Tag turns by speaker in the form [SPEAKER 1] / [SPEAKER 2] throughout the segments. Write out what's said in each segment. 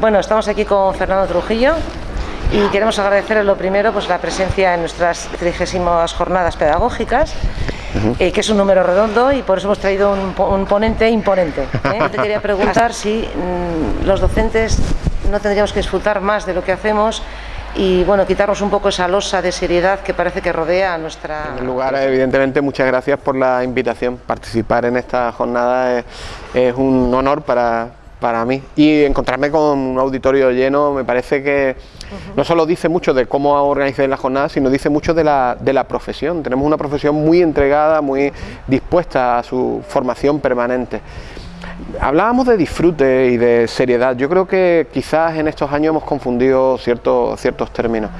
[SPEAKER 1] Bueno, estamos aquí con Fernando Trujillo y queremos agradecerle lo primero pues la presencia en nuestras trigésimas jornadas pedagógicas eh, que es un número redondo y por eso hemos traído un, ponente imponente. ¿eh? Yo te quería preguntar si mm, los docentes no tendríamos que disfrutar más de lo que hacemos y bueno, quitarnos un poco esa losa de seriedad que parece que rodea a nuestra...
[SPEAKER 2] En lugar, evidentemente, muchas gracias por la invitación. Participar en esta jornada es un honor para, para mí. Y encontrarme con un auditorio lleno me parece que no solo dice mucho de cómo organizar la jornada, sino dice mucho de la, de la profesión. Tenemos una profesión muy entregada, muy dispuesta a su formación permanente. Hablábamos de disfrute y de seriedad. Yo creo que quizás en estos años hemos confundido ciertos, ciertos términos.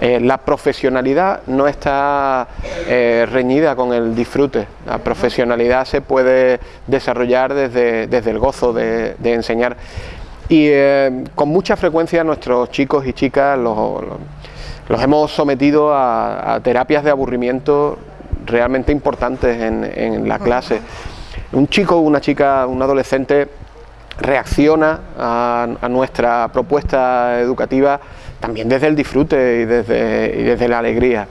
[SPEAKER 2] Eh, la profesionalidad no está eh, reñida con el disfrute. La profesionalidad se puede desarrollar desde, desde el gozo de, enseñar. Y eh, con mucha frecuencia nuestros chicos y chicas los, hemos sometido a, terapias de aburrimiento realmente importantes en, en la clase un chico, una chica, un adolescente reacciona a, nuestra propuesta educativa también desde el disfrute y desde, desde la alegría.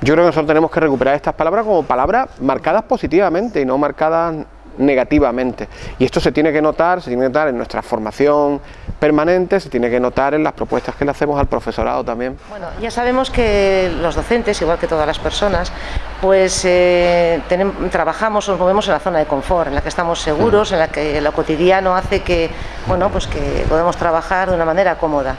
[SPEAKER 2] Yo creo que nosotros tenemos que recuperar estas palabras como palabras marcadas positivamente y no marcadas negativamente. Y esto se tiene que notar, se tiene que notar en nuestra formación permanente, se tiene que notar en las propuestas que le hacemos al profesorado también.
[SPEAKER 1] Bueno, ya sabemos que los docentes, igual que todas las personas, pues eh, trabajamos, nos movemos en la zona de confort, en la que estamos seguros, en la que lo cotidiano hace que, bueno, pues que podemos trabajar de una manera cómoda.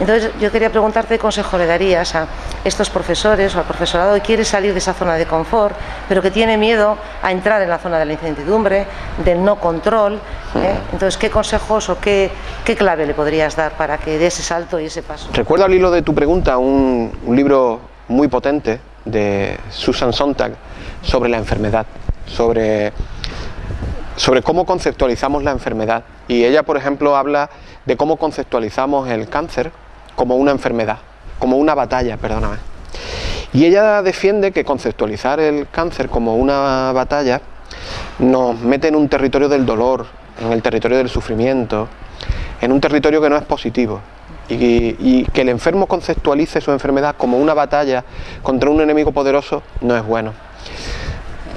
[SPEAKER 1] Entonces yo quería preguntarte qué consejo le darías a estos profesores o al profesorado que quiere salir de esa zona de confort, pero que tiene miedo a entrar en la zona de la incertidumbre, del no control. ¿eh? Entonces, ¿qué consejos o qué, clave le podrías dar para que dé ese salto y ese paso?
[SPEAKER 2] Recuerdo al hilo de tu pregunta un, libro muy potente de Susan Sontag sobre la enfermedad, sobre sobre cómo conceptualizamos la enfermedad. Y ella, por ejemplo, habla de cómo conceptualizamos el cáncer como una enfermedad, como una batalla, perdóname. Y ella defiende que conceptualizar el cáncer como una batalla nos mete en un territorio del dolor, en el territorio del sufrimiento, en un territorio que no es positivo. Y, que el enfermo conceptualice su enfermedad como una batalla contra un enemigo poderoso no es bueno.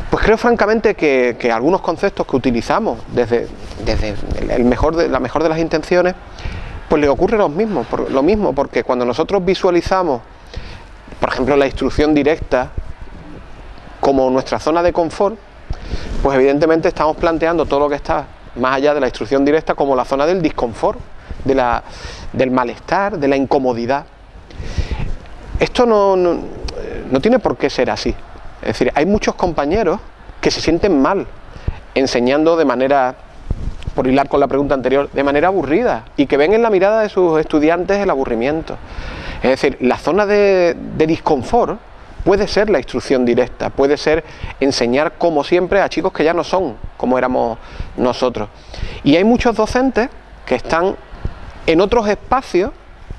[SPEAKER 2] Pues creo francamente que, algunos conceptos que utilizamos desde, desde el mejor de, la mejor de las intenciones pues le ocurre lo mismo, lo mismo, porque cuando nosotros visualizamos, por ejemplo, la instrucción directa como nuestra zona de confort, pues evidentemente estamos planteando todo lo que está más allá de la instrucción directa como la zona del disconfort, de la, del malestar, de la incomodidad. Esto no, no tiene por qué ser así. Es decir, hay muchos compañeros que se sienten mal enseñando de manera por hilar con la pregunta anterior, de manera aburrida y que ven en la mirada de sus estudiantes el aburrimiento. Es decir, la zona de, disconfort puede ser la instrucción directa, puede ser enseñar como siempre a chicos que ya no son como éramos nosotros. Y hay muchos docentes que están en otros espacios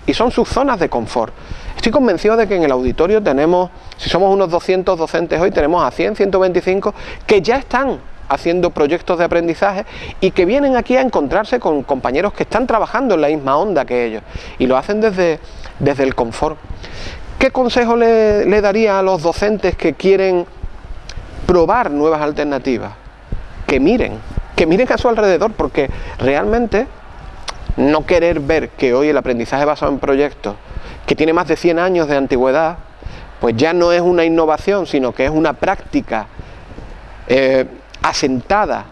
[SPEAKER 2] y son sus zonas de confort. Estoy convencido de que en el auditorio tenemos, si somos unos 200 docentes hoy, tenemos a 100, 125 que ya están haciendo proyectos de aprendizaje y que vienen aquí a encontrarse con compañeros que están trabajando en la misma onda que ellos y lo hacen desde, desde el confort. ¿Qué consejo le, daría a los docentes que quieren probar nuevas alternativas? Que miren, que miren a su alrededor, porque realmente no querer ver que hoy el aprendizaje basado en proyectos, que tiene más de 100 años de antigüedad, pues ya no es una innovación, sino que es una práctica eh, asentada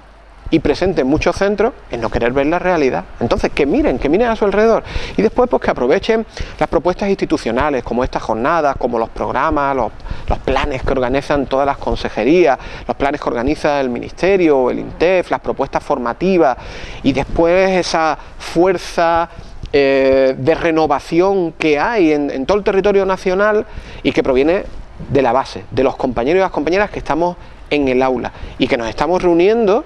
[SPEAKER 2] y presente en muchos centros en no querer ver la realidad. Entonces, que miren, que miren a su alrededor. Y después, pues que aprovechen las propuestas institucionales, como estas jornadas, como los programas, los, planes que organizan todas las consejerías, los planes que organiza el Ministerio, el INTEF, las propuestas formativas, y después esa fuerza eh, de renovación que hay en, en todo el territorio nacional y que proviene de la base, de los compañeros y las compañeras que estamos en el aula y que nos estamos reuniendo,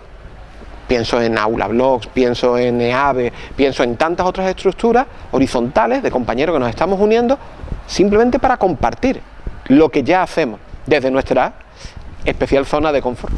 [SPEAKER 2] pienso en Aula Blogs, pienso en EAVE, pienso en tantas otras estructuras horizontales de compañeros que nos estamos uniendo simplemente para compartir lo que ya hacemos desde nuestra especial zona de confort.